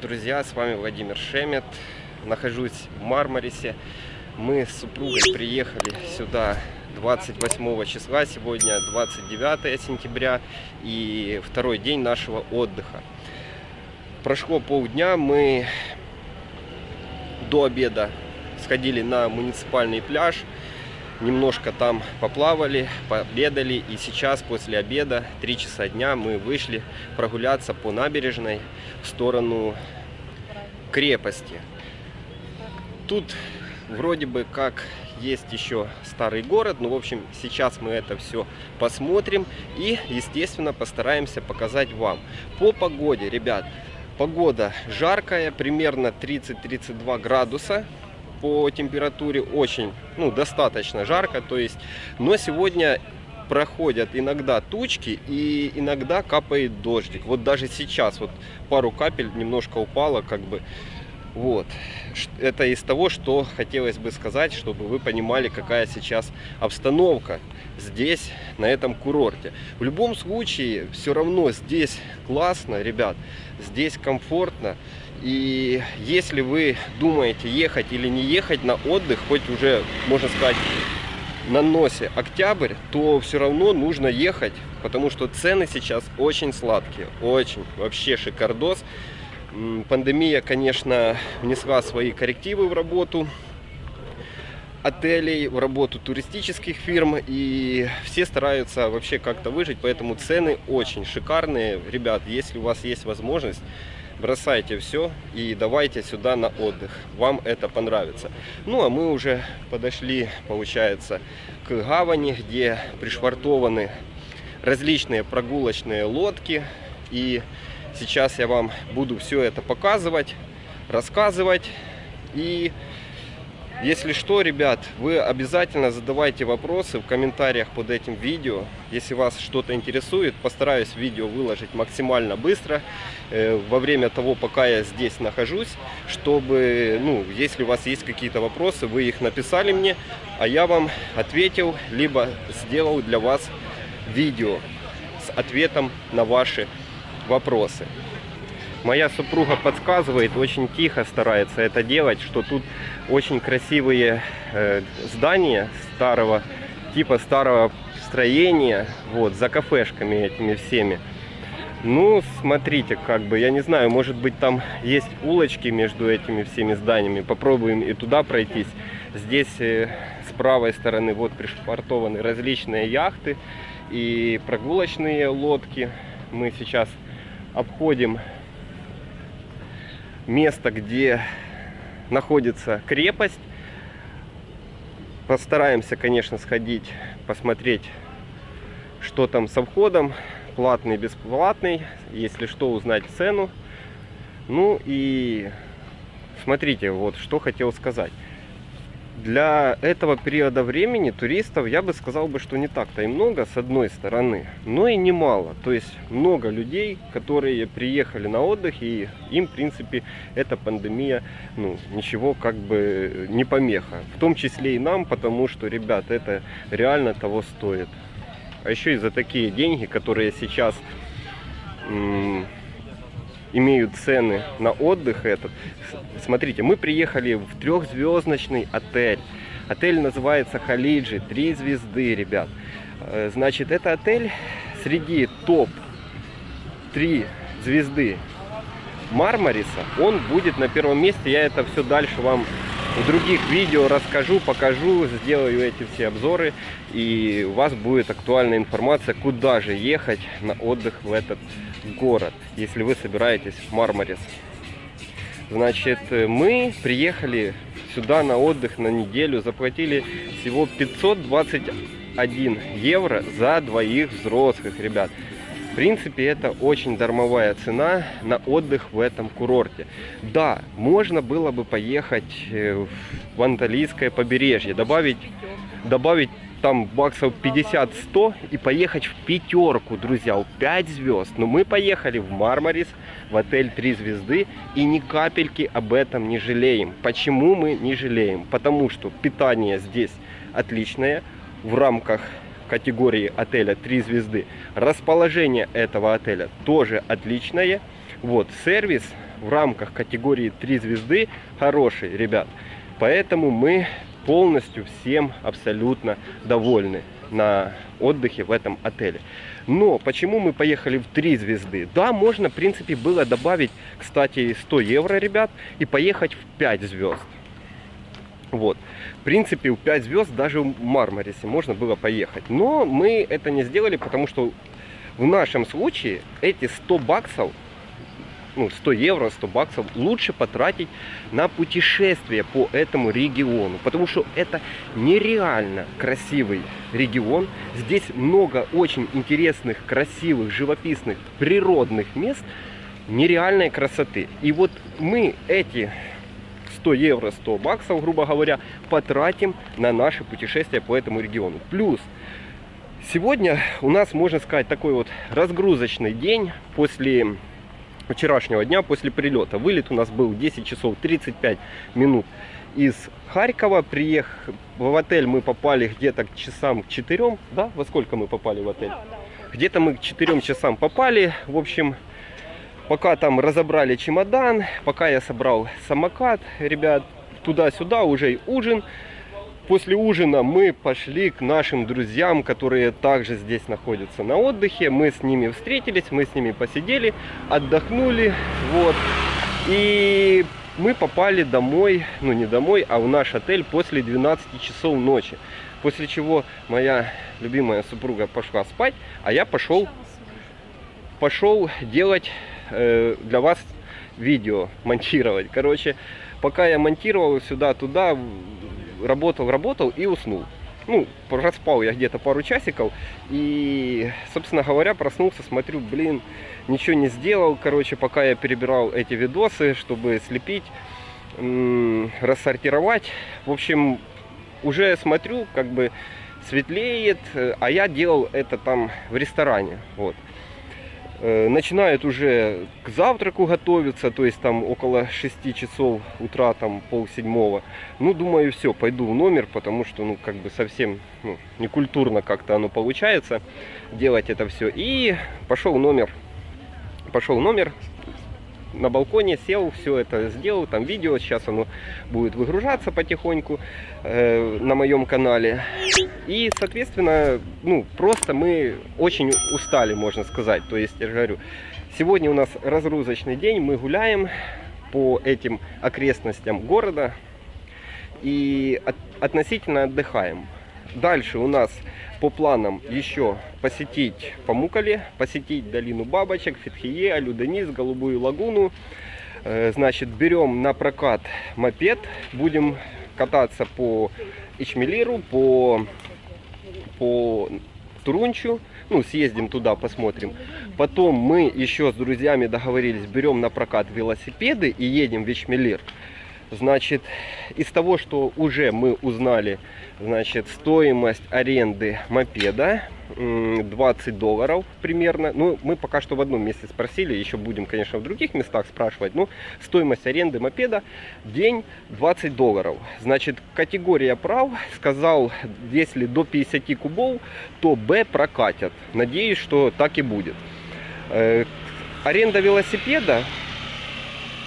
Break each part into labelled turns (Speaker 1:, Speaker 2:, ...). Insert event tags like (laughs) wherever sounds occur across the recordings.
Speaker 1: друзья! С вами Владимир Шемет. Нахожусь в Мармарисе. Мы с супругой приехали сюда 28 числа, сегодня 29 сентября и второй день нашего отдыха. Прошло полдня, мы до обеда сходили на муниципальный пляж, немножко там поплавали, пообедали. И сейчас, после обеда, 3 часа дня, мы вышли прогуляться по набережной в сторону крепости. Тут вроде бы как есть еще старый город, но в общем сейчас мы это все посмотрим и естественно постараемся показать вам. По погоде, ребят, погода жаркая, примерно 30-32 градуса, по температуре очень, ну, достаточно жарко, то есть, но сегодня проходят иногда тучки и иногда капает дождик. Вот даже сейчас вот пару капель немножко упало, как бы, вот. Это из того, что хотелось бы сказать, чтобы вы понимали, какая сейчас обстановка здесь, на этом курорте. В любом случае, все равно здесь классно, ребят, здесь комфортно. И если вы думаете ехать или не ехать на отдых, хоть уже, можно сказать, на носе октябрь, то все равно нужно ехать, потому что цены сейчас очень сладкие, очень, вообще шикардос. Пандемия, конечно, внесла свои коррективы в работу отелей, в работу туристических фирм, и все стараются вообще как-то выжить, поэтому цены очень шикарные. Ребят, если у вас есть возможность, бросайте все и давайте сюда на отдых. Вам это понравится. Ну, а мы уже подошли, получается, к гавани, где пришвартованы различные прогулочные лодки. И сейчас я вам буду все это показывать, рассказывать и если что, ребят, вы обязательно задавайте вопросы в комментариях под этим видео. Если вас что-то интересует, постараюсь видео выложить максимально быстро, э, во время того, пока я здесь нахожусь, чтобы, ну, если у вас есть какие-то вопросы, вы их написали мне, а я вам ответил, либо сделал для вас видео с ответом на ваши вопросы. Моя супруга подсказывает, очень тихо старается это делать, что тут очень красивые э, здания старого, типа старого строения, вот, за кафешками этими всеми. Ну, смотрите, как бы, я не знаю, может быть там есть улочки между этими всеми зданиями. Попробуем и туда пройтись. Здесь э, с правой стороны вот пришвартованы различные яхты и прогулочные лодки. Мы сейчас обходим место, где находится крепость. Постараемся, конечно, сходить, посмотреть, что там со входом. Платный, бесплатный. Если что, узнать цену. Ну и смотрите, вот что хотел сказать для этого периода времени туристов, я бы сказал бы, что не так-то и много, с одной стороны, но и немало. То есть много людей, которые приехали на отдых, и им, в принципе, эта пандемия, ну, ничего как бы не помеха. В том числе и нам, потому что, ребят, это реально того стоит. А еще и за такие деньги, которые сейчас имеют цены на отдых этот. Смотрите, мы приехали в трехзвездочный отель. Отель называется Халиджи, три звезды, ребят. Э, значит, это отель среди топ три звезды Мармариса. Он будет на первом месте. Я это все дальше вам в других видео расскажу, покажу, сделаю эти все обзоры. И у вас будет актуальная информация, куда же ехать на отдых в этот город, если вы собираетесь в Мармарис. Значит, мы приехали сюда на отдых на неделю, заплатили всего 521 евро за двоих взрослых, ребят. Принципе, это очень дармовая цена на отдых в этом курорте. Да, можно было бы поехать э, в Анталийское побережье, добавить, добавить там баксов 50-100 и поехать в пятерку, друзья, в 5 звезд. Но мы поехали в Мармарис, в отель 3 звезды и ни капельки об этом не жалеем. Почему мы не жалеем? Потому что питание здесь отличное в рамках категории отеля 3 звезды. Расположение этого отеля тоже отличное. Вот, сервис в рамках категории 3 звезды хороший, ребят. Поэтому мы полностью всем абсолютно довольны на отдыхе в этом отеле. Но почему мы поехали в 3 звезды? Да, можно, в принципе, было добавить, кстати, 100 евро, ребят, и поехать в 5 звезд. Вот. В принципе, в 5 звезд даже в Мармарисе можно было поехать. Но мы это не сделали, потому что в нашем случае эти 100 баксов ну, 100 евро, 100 баксов лучше потратить на путешествие по этому региону. Потому что это нереально красивый регион. Здесь много очень интересных, красивых, живописных, природных мест нереальной красоты. И вот мы эти 100 евро, 100 баксов, грубо говоря, потратим на наше путешествие по этому региону. Плюс сегодня у нас, можно сказать, такой вот разгрузочный день после вчерашнего дня после прилета. Вылет у нас был 10 часов 35 минут из Харькова. Приехав в отель мы попали где-то к часам к 4. Да? Во сколько мы попали в отель? Где-то мы к 4 часам попали. В общем, пока там разобрали чемодан, пока я собрал самокат, ребят, туда-сюда уже ужин. После ужина мы пошли к нашим друзьям, которые также здесь находятся на отдыхе. Мы с ними встретились, мы с ними посидели, отдохнули. Вот. И мы попали домой, ну не домой, а в наш отель после 12 часов ночи. После чего моя любимая супруга пошла спать, а я пошел, пошел делать э, для вас видео, монтировать. Короче, пока я монтировал сюда-туда, работал, работал и уснул. Ну, проспал я где-то пару часиков. И, собственно говоря, проснулся, смотрю, блин, ничего не сделал. Короче, пока я перебирал эти видосы, чтобы слепить, рассортировать. В общем, уже смотрю, как бы светлеет, а я делал это там в ресторане. Вот. Э, начинают уже к завтраку готовиться, то есть там около 6 часов утра, там пол седьмого. Ну, думаю, все, пойду в номер, потому что, ну, как бы совсем ну, некультурно как-то оно получается делать это все. И пошел в номер, пошел в номер, на балконе сел, все это сделал, там видео, сейчас оно будет выгружаться потихоньку э, на моем канале. И, соответственно, ну, просто мы очень устали, можно сказать. То есть, я говорю, сегодня у нас разгрузочный день, мы гуляем по этим окрестностям города и от, относительно отдыхаем. Дальше у нас по планам еще посетить Памукали, посетить долину Бабочек, Фетхие, Алюденис, Голубую лагуну. Э, значит, берем на прокат мопед, будем кататься по Ичмелиру, по, по Турунчу. Ну, съездим туда, посмотрим. Потом мы еще с друзьями договорились, берем на прокат велосипеды и едем в Ичмелир. Значит, из того, что уже мы узнали, значит, стоимость аренды мопеда 20 долларов примерно. Ну, мы пока что в одном месте спросили, еще будем, конечно, в других местах спрашивать. Но стоимость аренды мопеда день 20 долларов. Значит, категория прав сказал, если до 50 кубов, то Б прокатят. Надеюсь, что так и будет. Э, аренда велосипеда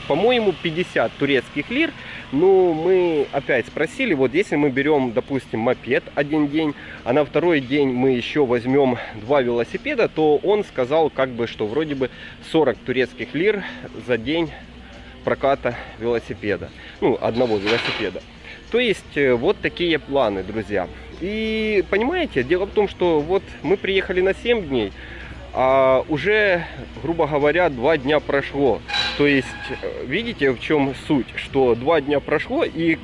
Speaker 1: по-моему, 50 турецких лир. Ну, мы опять спросили, вот если мы берем, допустим, мопед один день, а на второй день мы еще возьмем два велосипеда, то он сказал, как бы, что вроде бы 40 турецких лир за день проката велосипеда. Ну, одного велосипеда. То есть, э, вот такие планы, друзья. И, понимаете, дело в том, что вот мы приехали на 7 дней, а уже, грубо говоря, два дня прошло. То есть, э, видите, в чем суть? Что два дня прошло, и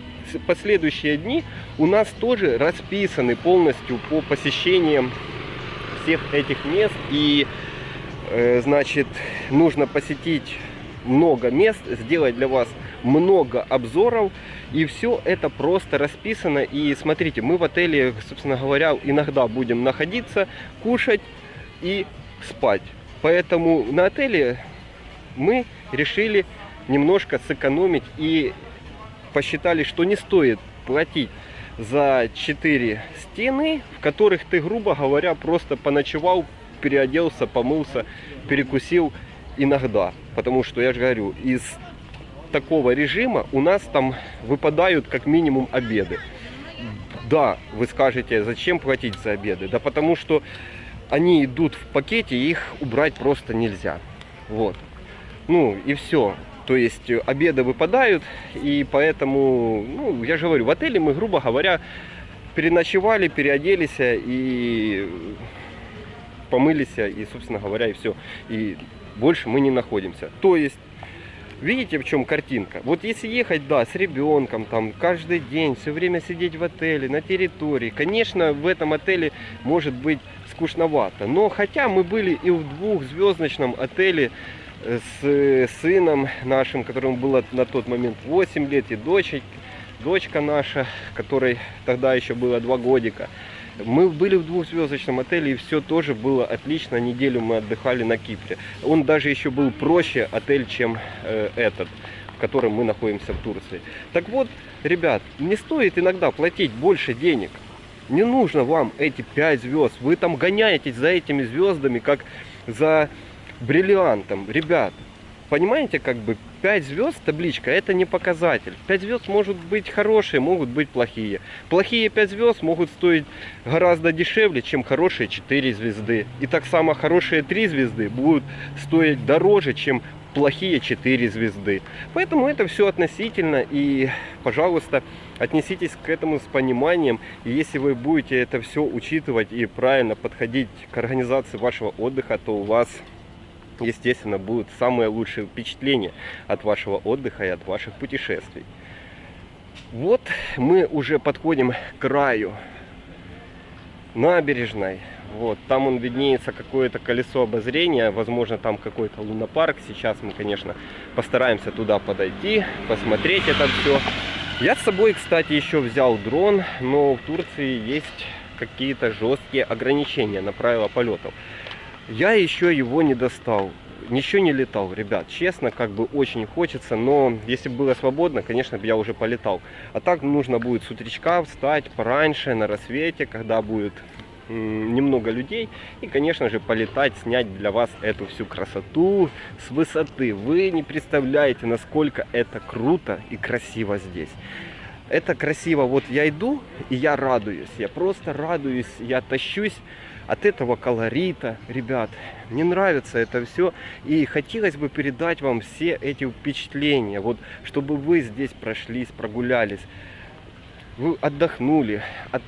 Speaker 1: последующие дни у нас тоже расписаны полностью по посещениям всех этих мест. И, э, значит, нужно посетить много мест, сделать для вас много обзоров. И все это просто расписано. И смотрите, мы в отеле, собственно говоря, иногда будем находиться, кушать и спать. Поэтому на отеле мы решили немножко сэкономить и посчитали, что не стоит платить за 4 стены, в которых ты, грубо говоря, просто поночевал, переоделся, помылся, перекусил иногда. Потому что, я же говорю, из такого режима у нас там выпадают как минимум обеды. Да, вы скажете, зачем платить за обеды? Да потому что они идут в пакете, их убрать просто нельзя. Вот. Ну и все. То есть э, обеды выпадают, и поэтому, ну, я же говорю, в отеле мы, грубо говоря, переночевали, переоделись и помылись, и, собственно говоря, и все. И больше мы не находимся. То есть, видите, в чем картинка? Вот если ехать, да, с ребенком, там, каждый день, все время сидеть в отеле, на территории, конечно, в этом отеле может быть скучновато. Но хотя мы были и в двухзвездочном отеле, с сыном нашим, которому было на тот момент 8 лет, и дочь, дочка наша, которой тогда еще было 2 годика. Мы были в двухзвездочном отеле, и все тоже было отлично. Неделю мы отдыхали на Кипре. Он даже еще был проще отель, чем э, этот, в котором мы находимся в Турции. Так вот, ребят, не стоит иногда платить больше денег. Не нужно вам эти 5 звезд. Вы там гоняетесь за этими звездами, как за бриллиантом. Ребят, понимаете, как бы 5 звезд табличка это не показатель. 5 звезд могут быть хорошие, могут быть плохие. Плохие 5 звезд могут стоить гораздо дешевле, чем хорошие 4 звезды. И так само хорошие 3 звезды будут стоить дороже, чем плохие 4 звезды. Поэтому это все относительно и, пожалуйста, отнеситесь к этому с пониманием. И если вы будете это все учитывать и правильно подходить к организации вашего отдыха, то у вас естественно, будут самые лучшие впечатления от вашего отдыха и от ваших путешествий. Вот мы уже подходим к краю набережной. Вот, там он виднеется какое-то колесо обозрения, возможно там какой-то лунопарк. Сейчас мы, конечно, постараемся туда подойти, посмотреть это все. Я с собой, кстати, еще взял дрон, но в Турции есть какие-то жесткие ограничения на правила полетов. Я еще его не достал. Ничего не летал, ребят. Честно, как бы очень хочется. Но если бы было свободно, конечно бы я уже полетал. А так нужно будет с утречка встать пораньше, на рассвете, когда будет немного людей и конечно же полетать снять для вас эту всю красоту с высоты вы не представляете насколько это круто и красиво здесь это красиво вот я иду и я радуюсь я просто радуюсь я тащусь от этого колорита, ребят. Мне нравится это все. И хотелось бы передать вам все эти впечатления. Вот, чтобы вы здесь прошлись, прогулялись. Вы отдохнули от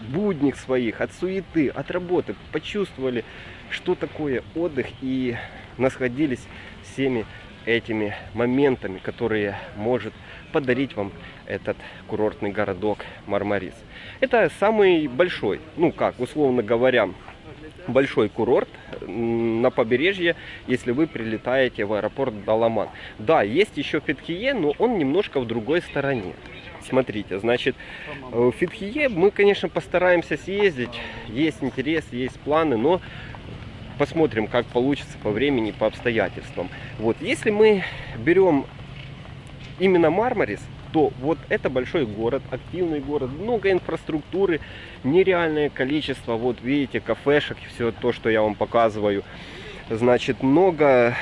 Speaker 1: будних своих, от суеты, от работы. Почувствовали, что такое отдых. И насладились всеми этими моментами, которые может подарить вам этот курортный городок Мармарис. Это самый большой, ну как, условно говоря, большой курорт на побережье, если вы прилетаете в аэропорт Даламан. Да, есть еще Фетхие, но он немножко в другой стороне. Смотрите, значит, в Фетхие мы, конечно, постараемся съездить. Есть интерес, есть планы, но посмотрим, как получится по времени, по обстоятельствам. Вот, если мы берем именно Мармарис, то вот это большой город, активный город, много инфраструктуры, нереальное количество, вот видите, кафешек, все то, что я вам показываю. Значит, много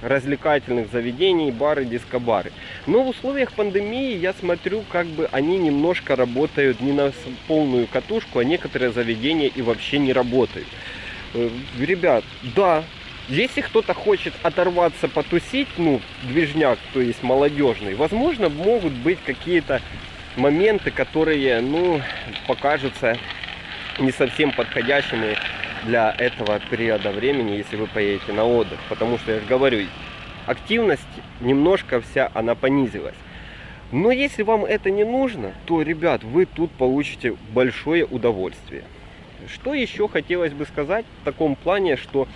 Speaker 1: развлекательных заведений, бары, дискобары. Но в условиях пандемии я смотрю, как бы они немножко работают не на полную катушку, а некоторые заведения и вообще не работают. Э, ребят, да, если кто-то хочет оторваться, потусить, ну, движняк, то есть молодежный, возможно, могут быть какие-то моменты, которые, ну, покажутся не совсем подходящими для этого периода времени, если вы поедете на отдых. Потому что, я же говорю, активность немножко вся, она понизилась. Но если вам это не нужно, то, ребят, вы тут получите большое удовольствие. Что еще хотелось бы сказать в таком плане, что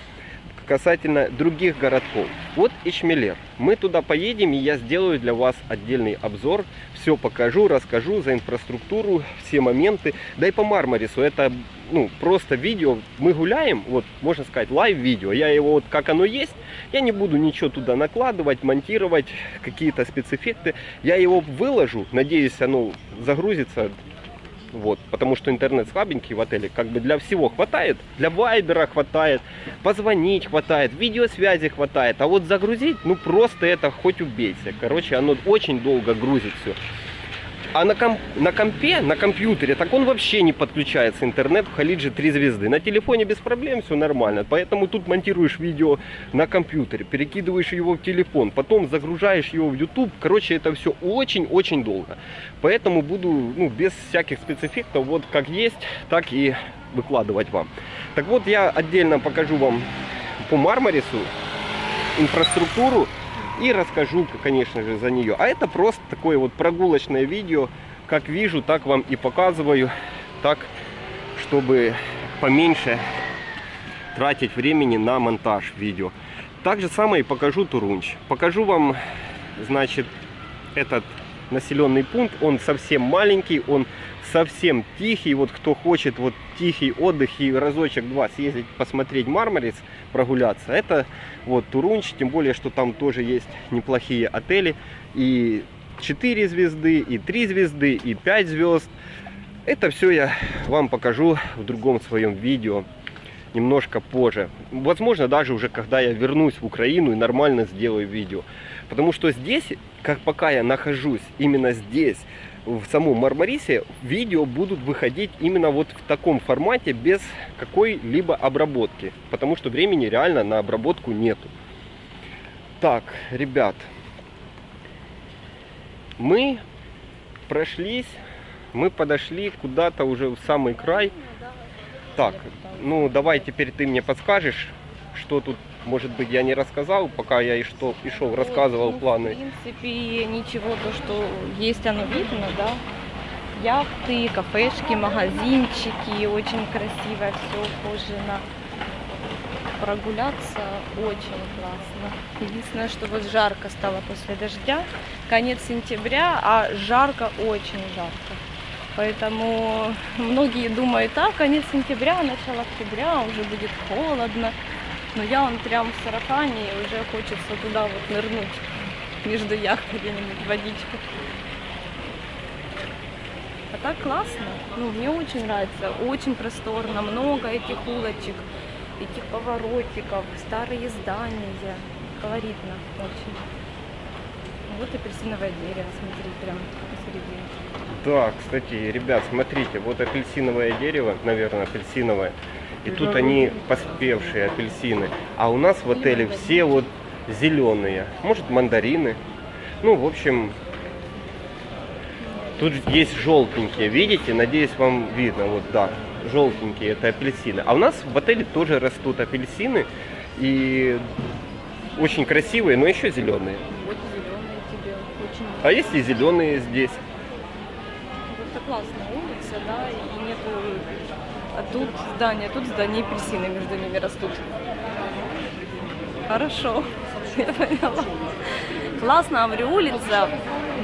Speaker 1: касательно других городков. Вот Ичмелер. Мы туда поедем, и я сделаю для вас отдельный обзор. Все покажу, расскажу за инфраструктуру, все моменты. Да и по Мармарису. Это ну, просто видео. Мы гуляем, вот можно сказать, лайв-видео. Я его вот как оно есть. Я не буду ничего туда накладывать, монтировать, какие-то спецэффекты. Я его выложу. Надеюсь, оно загрузится Вот, потому что интернет слабенький в отеле, как бы для всего хватает. Для вайбера хватает, позвонить хватает, видеосвязи хватает. А вот загрузить, ну просто это хоть убейся. Короче, оно очень долго грузит все. А на, комп, на компе, на компьютере, так он вообще не подключается интернет в Халидже 3 звезды. На телефоне без проблем все нормально. Поэтому тут монтируешь видео на компьютере, перекидываешь его в телефон, потом загружаешь его в YouTube. Короче, это все очень-очень долго. Поэтому буду ну, без всяких спецэффектов, вот как есть, так и выкладывать вам. Так вот, я отдельно покажу вам по Мармарису инфраструктуру и расскажу, конечно же, за нее. А это просто такое вот прогулочное видео. Как вижу, так вам и показываю. Так, чтобы поменьше тратить времени на монтаж видео. Так же самое и покажу Турунч. Покажу вам, значит, этот населенный пункт. Он совсем маленький, он совсем тихий. Вот кто хочет вот тихий отдых и разочек-два съездить посмотреть Мармарис, прогуляться, это вот Турунч. Тем более, что там тоже есть неплохие отели. И 4 звезды, и 3 звезды, и 5 звезд. Это все я вам покажу в другом своем видео немножко позже. Возможно, даже уже когда я вернусь в Украину и нормально сделаю видео. Потому что здесь, как пока я нахожусь именно здесь, в самом Мармарисе, видео будут выходить именно вот в таком формате, без какой-либо обработки. Потому что времени реально на обработку нету. Так, ребят, мы прошлись, мы подошли куда-то уже в самый край. Так, ну давай теперь ты мне подскажешь, что тут, может быть, я не рассказал, пока я и что и шел, рассказывал
Speaker 2: ну,
Speaker 1: планы.
Speaker 2: В принципе, ничего, то, что есть, оно видно, да. Яхты, кафешки, магазинчики, очень красиво все ухожено. Прогуляться очень классно. Единственное, что вот жарко стало после дождя. Конец сентября, а жарко, очень жарко. Поэтому многие думают, а конец сентября, начало октября, уже будет холодно. Но я он прям в сарафане и уже хочется туда вот нырнуть между яхтой где-нибудь водичку. А так классно. Ну, мне очень нравится. Очень просторно, много этих улочек, этих поворотиков, старые здания. Колоритно очень. Вот апельсиновое дерево, смотри, прям посередине.
Speaker 1: Да, кстати, ребят, смотрите, вот апельсиновое дерево, наверное, апельсиновое. И тут они поспевшие апельсины. А у нас в отеле все вот зеленые. Может, мандарины. Ну, в общем, тут есть желтенькие. Видите? Надеюсь, вам видно. Вот, да, желтенькие это апельсины. А у нас в отеле тоже растут апельсины. И очень красивые, но еще зеленые.
Speaker 2: Вот зеленые тебе очень.
Speaker 1: А есть и зеленые здесь.
Speaker 2: Вот это классная улица, да, и тут здание, тут здание апельсины между ними растут. Хорошо, (laughs) я поняла. Классно, говорю, улица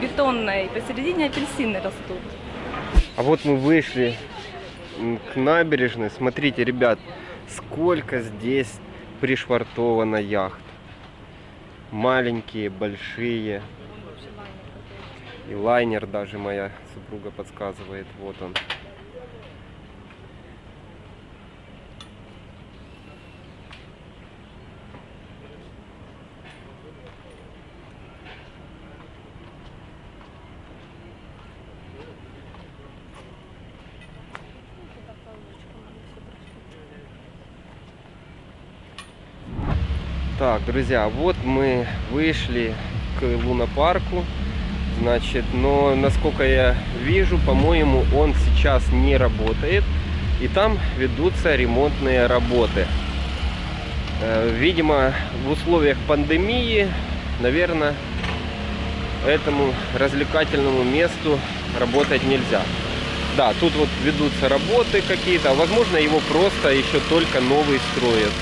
Speaker 2: бетонная, и посередине апельсины растут.
Speaker 1: А вот мы вышли к набережной. Смотрите, ребят, сколько здесь пришвартовано яхт. Маленькие, большие. И лайнер даже моя супруга подсказывает. Вот он. Так, друзья, вот мы вышли к лунопарку. Значит, но насколько я вижу, по-моему, он сейчас не работает. И там ведутся ремонтные работы. Э, Видимо, в условиях пандемии, наверное, этому развлекательному месту работать нельзя. Да, тут вот ведутся работы какие-то, возможно его просто еще только новый строят.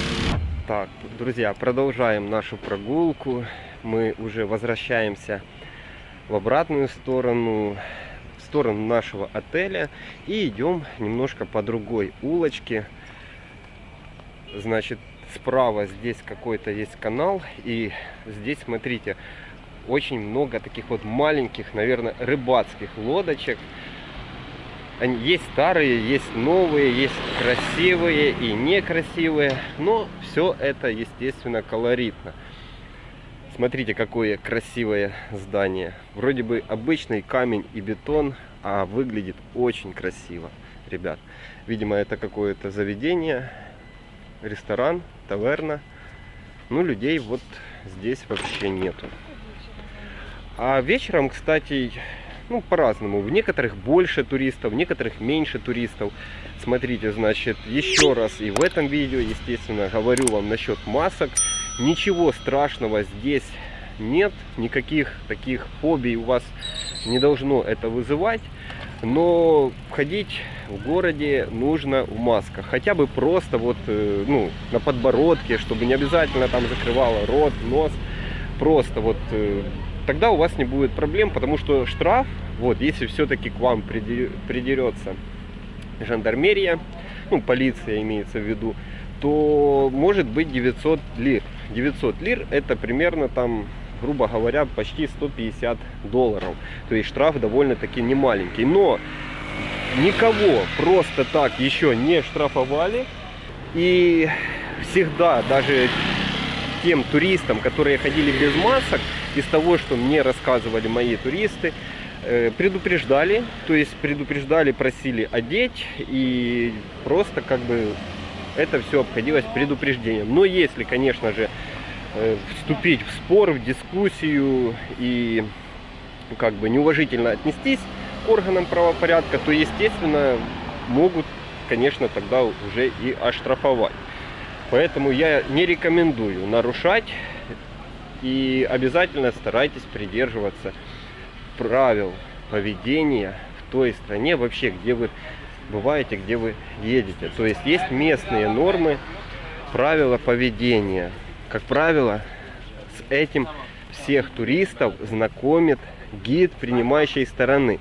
Speaker 1: Так, друзья, продолжаем нашу прогулку. Мы уже возвращаемся в обратную сторону, в сторону нашего отеля. И идем немножко по другой улочке. Значит, справа здесь какой-то есть канал. И здесь, смотрите, очень много таких вот маленьких, наверное, рыбацких лодочек. Есть старые, есть новые, есть красивые и некрасивые, но все это, естественно, колоритно. Смотрите, какое красивое здание. Вроде бы обычный камень и бетон, а выглядит очень красиво, ребят. Видимо, это какое-то заведение, ресторан, таверна. Ну, людей вот здесь вообще нету. А вечером, кстати, ну, по-разному. В некоторых больше туристов, в некоторых меньше туристов. Смотрите, значит, еще раз и в этом видео, естественно, говорю вам насчет масок. Ничего страшного здесь нет, никаких таких фобий у вас не должно это вызывать. Но ходить в городе нужно в масках. Хотя бы просто вот, э, ну, на подбородке, чтобы не обязательно там закрывало рот, нос. Просто вот э, тогда у вас не будет проблем, потому что штраф, вот, если все-таки к вам придерется жандармерия, ну, полиция имеется в виду, то может быть 900 лир. 900 лир это примерно там, грубо говоря, почти 150 долларов. То есть штраф довольно-таки не маленький. Но никого просто так еще не штрафовали. И всегда, даже тем туристам, которые ходили без масок, из того, что мне рассказывали мои туристы, э, предупреждали, то есть предупреждали, просили одеть и просто как бы это все обходилось предупреждением. Но если, конечно же, э, вступить в спор, в дискуссию и как бы неуважительно отнестись к органам правопорядка, то, естественно, могут, конечно, тогда уже и оштрафовать. Поэтому я не рекомендую нарушать и обязательно старайтесь придерживаться правил поведения в той стране вообще, где вы бываете, где вы едете. То есть есть местные нормы, правила поведения. Как правило, с этим всех туристов знакомит гид принимающей стороны.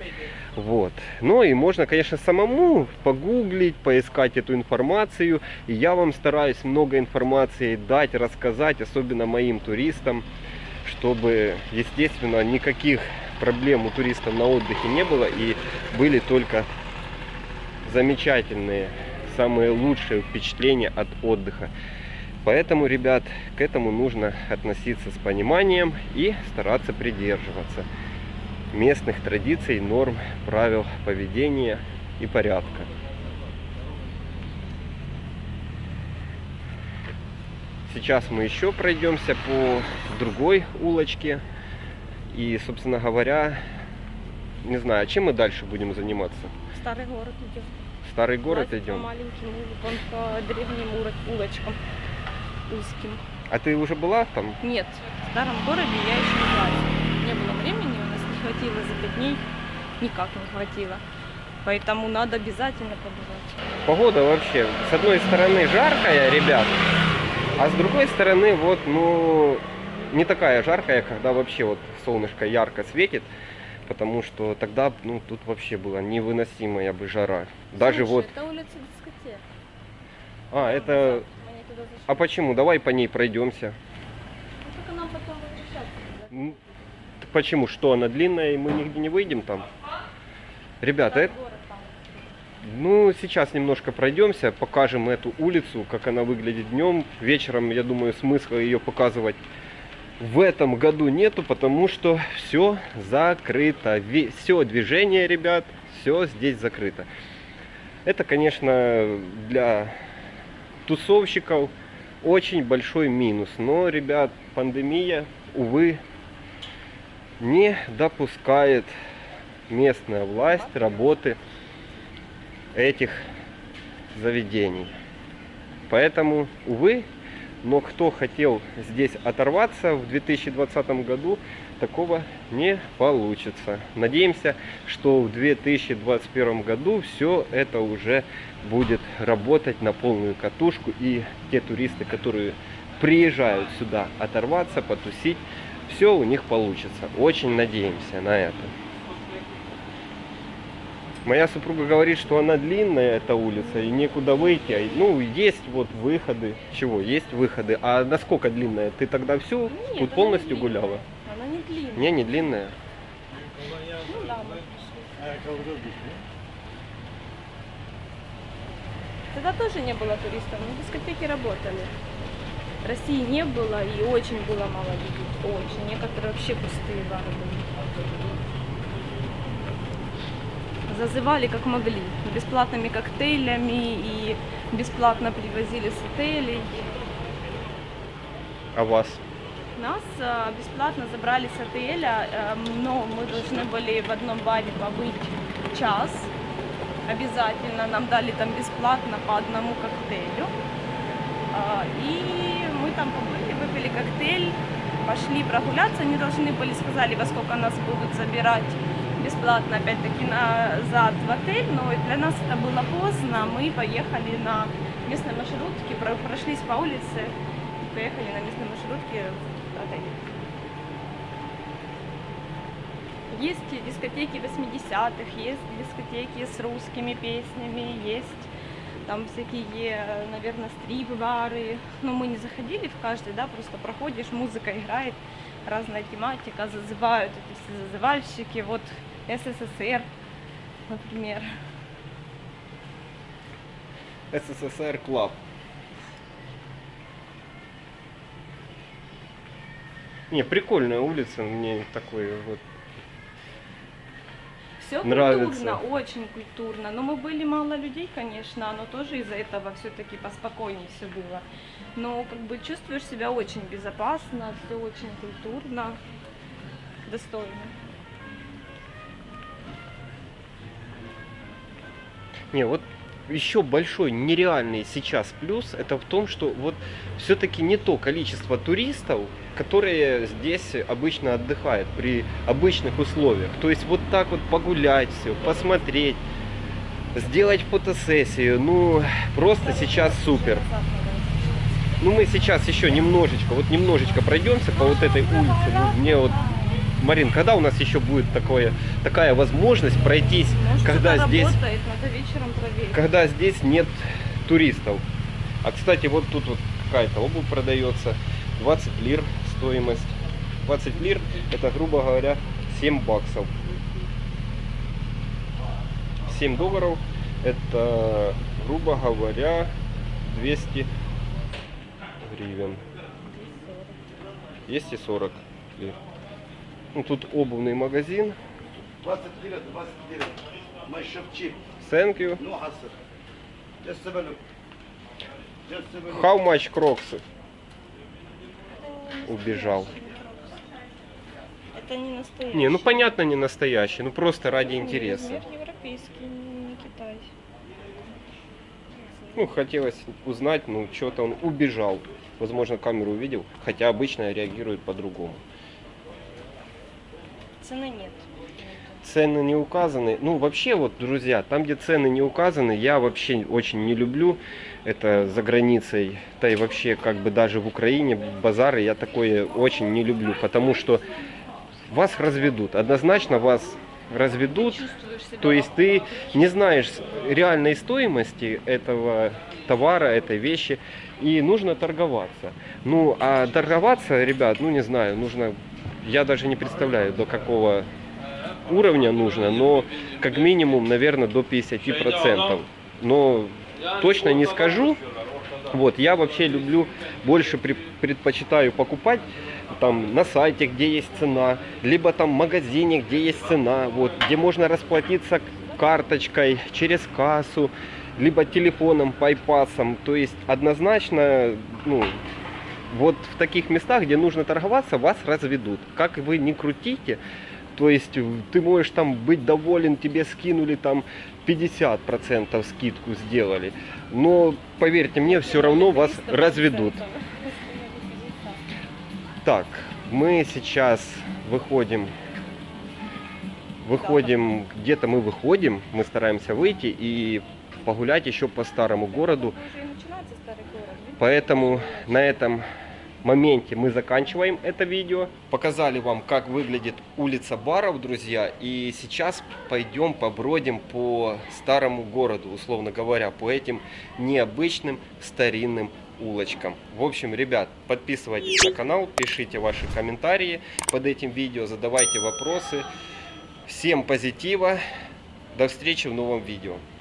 Speaker 1: Вот. Ну и можно, конечно, самому погуглить, поискать эту информацию. И я вам стараюсь много информации дать, рассказать, особенно моим туристам, чтобы, естественно, никаких проблем у туристов на отдыхе не было и были только замечательные, самые лучшие впечатления от отдыха. Поэтому, ребят, к этому нужно относиться с пониманием и стараться придерживаться местных традиций, норм, правил поведения и порядка. Сейчас мы еще пройдемся по другой улочке. И, собственно говоря, не знаю, чем мы дальше будем заниматься?
Speaker 2: Старый город идем.
Speaker 1: Старый город
Speaker 2: Давайте
Speaker 1: идем?
Speaker 2: По маленьким улицам, по древним улочкам узким.
Speaker 1: А ты уже была там?
Speaker 2: Нет, в старом городе я еще не была. Не было времени, хватило за пять дней. Никак не хватило. Поэтому надо обязательно побывать.
Speaker 1: Погода вообще, с одной стороны жаркая, ребят, а с другой стороны, вот, ну, не такая жаркая, когда вообще вот солнышко ярко светит, потому что тогда, ну, тут вообще была невыносимая бы жара. Даже
Speaker 2: Слушай,
Speaker 1: вот,
Speaker 2: Это улица дискотека.
Speaker 1: а, это,
Speaker 2: туда зашли.
Speaker 1: а почему? Давай по ней пройдемся.
Speaker 2: Ну, только нам потом возвращаться. да?
Speaker 1: Почему? Что, она длинная, и мы нигде не выйдем там? Ребята, это. Ну, сейчас немножко пройдемся, покажем эту улицу, как она выглядит днем. Вечером, я думаю, смысла ее показывать в этом году нету, потому что все закрыто. Все движение, ребят, все здесь закрыто. Это, конечно, для тусовщиков очень большой минус. Но, ребят, пандемия, увы, не допускает местная власть работы этих заведений. Поэтому, увы, но кто хотел здесь оторваться в 2020 году, такого не получится. Надеемся, что в 2021 году все это уже будет работать на полную катушку. И те туристы, которые приезжают сюда оторваться, потусить, все у них получится. Очень надеемся на это. Моя супруга говорит, что она длинная, эта улица, и некуда выйти. А, Ну, есть вот выходы. Чего? Есть выходы. А насколько длинная? Ты тогда всю
Speaker 2: Нет,
Speaker 1: тут полностью
Speaker 2: не
Speaker 1: гуляла?
Speaker 2: Она не длинная.
Speaker 1: Не, не длинная.
Speaker 2: Ну да, мы пришли. Тогда тоже не было туристов, но дискотеки работали. России не было и очень было мало людей. Очень. Некоторые вообще пустые бары были. Зазывали как могли. Бесплатными коктейлями и бесплатно привозили с отелей.
Speaker 1: А вас?
Speaker 2: Нас э, бесплатно забрали с отеля, э, но мы должны были в одном баре побыть час. Обязательно нам дали там бесплатно по одному коктейлю. А, И мы там побыли, выпили коктейль, пошли прогуляться. Они должны были, сказали, во сколько нас будут забирать бесплатно опять-таки назад в отель, но для нас это было поздно. Мы поехали на местной маршрутке, про- прошлись по улице, поехали на местной маршрутке в отель. Есть дискотеки 80-х, есть дискотеки с русскими песнями, есть там всякие, наверное, стрип-бары. Но мы не заходили в каждый, да, просто проходишь, музыка играет, разная тематика, зазывают эти все зазывальщики, вот СССР, например.
Speaker 1: СССР Club. Не, прикольная улица, мне такой вот.
Speaker 2: Все
Speaker 1: Нравится.
Speaker 2: культурно, очень культурно. Но мы были мало людей, конечно, но тоже из-за этого все-таки поспокойнее все было. Но как бы чувствуешь себя очень безопасно, все очень культурно, достойно.
Speaker 1: Не, вот еще большой нереальный сейчас плюс это в том, что вот все-таки не то количество туристов, которые здесь обычно отдыхают при обычных условиях. То есть вот так вот погулять все, посмотреть, сделать фотосессию, ну просто сейчас супер. Ну мы сейчас еще немножечко, вот немножечко пройдемся по вот этой улице. Ну, мне вот, Марин, когда у нас еще будет такое, такая возможность пройтись,
Speaker 2: Может,
Speaker 1: когда здесь
Speaker 2: работает, надо вечером проверить.
Speaker 1: когда здесь нет туристов. А кстати, вот тут вот какая-то обувь продается. 20 лир стоимость. 20 лир это, грубо говоря, 7 баксов. 7 долларов это, грубо говоря, 200 гривен. 240 лир. Ну, тут обувный магазин.
Speaker 3: 20 лет, 20 лет. Мы.
Speaker 1: Thank you.
Speaker 3: Ну, хасыр. Just a minute. Just a minute.
Speaker 1: How much кроксы? Убежал.
Speaker 2: Это не настоящий.
Speaker 1: Не, ну понятно, не настоящий, ну просто ради Нет,
Speaker 2: интереса. Европейский, не Китай.
Speaker 1: Ну, хотелось узнать, ну, что-то он убежал. Возможно, камеру увидел, хотя обычно реагирует по-другому.
Speaker 2: Цены нет.
Speaker 1: Цены не указаны. Ну, вообще, вот, друзья, там, где цены не указаны, я вообще очень не люблю. Это за границей, да и вообще, как бы даже в Украине, базары, я такое очень не люблю, потому что вас разведут. Однозначно вас разведут. То есть ты не знаешь реальной стоимости этого товара, этой вещи, и нужно торговаться. Ну, а торговаться, ребят, ну не знаю, нужно, я даже не представляю, до какого уровня нужно, но как минимум, наверное, до 50%. Но точно не скажу. Вот, я вообще люблю, больше предпочитаю покупать там на сайте, где есть цена, либо там в магазине, где есть цена, вот, где можно расплатиться карточкой через кассу, либо телефоном, пайпасом. То есть однозначно, ну, вот в таких местах, где нужно торговаться, вас разведут. Как вы не крутите, то есть в- ты можешь там быть доволен, тебе скинули там 50% скидку сделали. Но поверьте мне, все равно вас
Speaker 2: 300%.
Speaker 1: разведут. Так, мы сейчас выходим, выходим, где-то мы выходим, мы стараемся выйти и погулять еще по старому городу.
Speaker 2: Уже и начинается старый город. видишь?
Speaker 1: Поэтому на этом моменте мы заканчиваем это видео. Показали вам, как выглядит улица баров, друзья. И сейчас пойдем побродим по старому городу, условно говоря, по этим необычным старинным улочкам. В общем, ребят, подписывайтесь на канал, пишите ваши комментарии под этим видео, задавайте вопросы. Всем позитива. До встречи в новом видео.